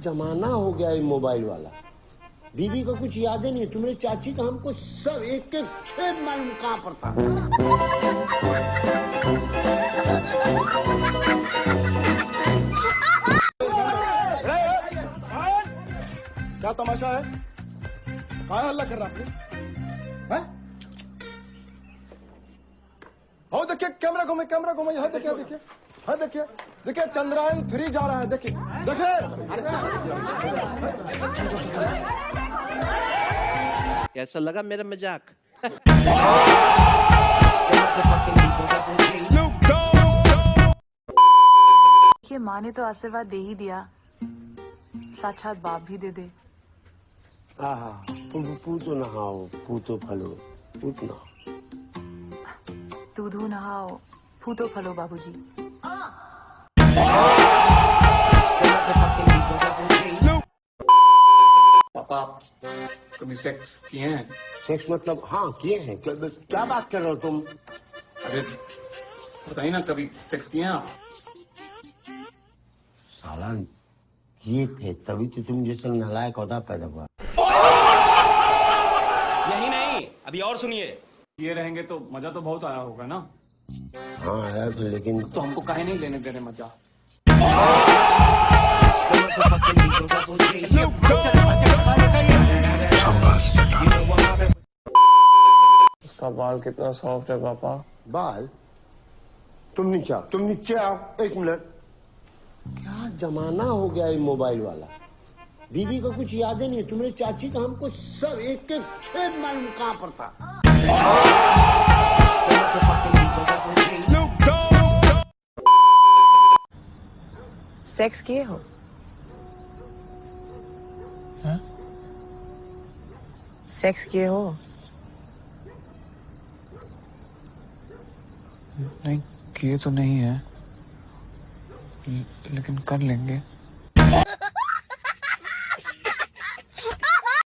जमाना हो गया है मोबाइल वाला। बीबी का कुछ याद ही नहीं है। तुम्हारी चाची का हमको सब एक एक छेद मालूम कहाँ पर था। क्या तमाशा है? कहा हल्ला कर रहा आपने कैमरा घूमे कैमरा घूमे यहाँ देखिए देखिए। हाँ देखिए। देखिए चंद्रयान थ्री जा रहा है देखिए। देखिए। कैसा लगा मेरा मज़ाक? देखिए माँ ने तो आशीर्वाद दे ही दिया। साक्षात बाप भी दे दे। आहा पूतो नहाओ पूतो फलो। नहाओ दूधू नहाओ फूटो फलो बाबूजी। पापा कभी सेक्स किए हैं? सेक्स मतलब हाँ किए हैं। क्या, बात कर रहे हो तुम? अरे बताइए ना कभी सेक्स किए हैं आप? साला ये थे तभी तो तुम जैसा नालायक औदा पैदा हुआ। यही नहीं अभी और सुनिए। किए रहेंगे तो मज़ा तो बहुत आया होगा ना? हाँ आया तो लेकिन तो हमको काहे नहीं लेने दे रहे मज़ा। उसका बाल कितना सॉफ्ट है पापा। बाल? तुम नीचे आओ तुम नीचे आओ एक मिनट। क्या जमाना हो गया ये मोबाइल वाला? बीबी को कुछ याद ही नहीं है तुम्हारी चाची का हमको सब एक एक छेद मालूम कहाँ पर था। सेक्स किए हो सेक्स किए हो नहीं किए तो नहीं है। लेकिन कर लेंगे।